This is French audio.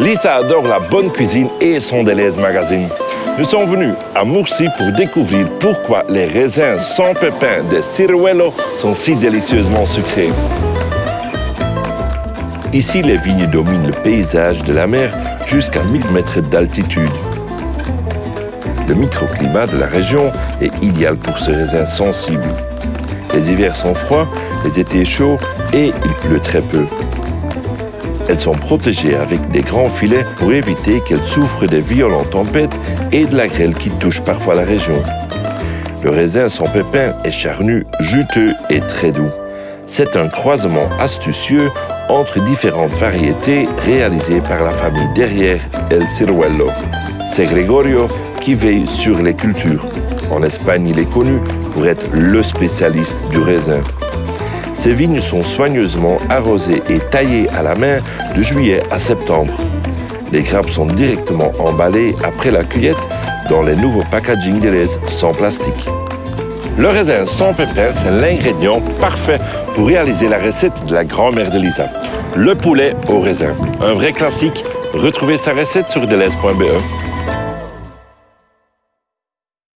Lisa adore la bonne cuisine et son Deleuze Magazine. Nous sommes venus à Murcie pour découvrir pourquoi les raisins sans pépins de Ciruelo sont si délicieusement sucrés. Ici, les vignes dominent le paysage de la mer jusqu'à 1000 mètres d'altitude. Le microclimat de la région est idéal pour ce raisin sensible. Les hivers sont froids, les étés chauds et il pleut très peu. Elles sont protégées avec des grands filets pour éviter qu'elles souffrent des violentes tempêtes et de la grêle qui touche parfois la région. Le raisin sans pépins est charnu, juteux et très doux. C'est un croisement astucieux entre différentes variétés réalisées par la famille derrière El Ciruelo. C'est Gregorio qui veille sur les cultures. En Espagne, il est connu pour être le spécialiste du raisin. Ces vignes sont soigneusement arrosées et taillées à la main de juillet à septembre. Les grappes sont directement emballées après la cueillette dans les nouveaux packaging Deleuze sans plastique. Le raisin sans pépins, c'est l'ingrédient parfait pour réaliser la recette de la grand-mère de Lisa. Le poulet au raisin. Un vrai classique. Retrouvez sa recette sur deleuze.be.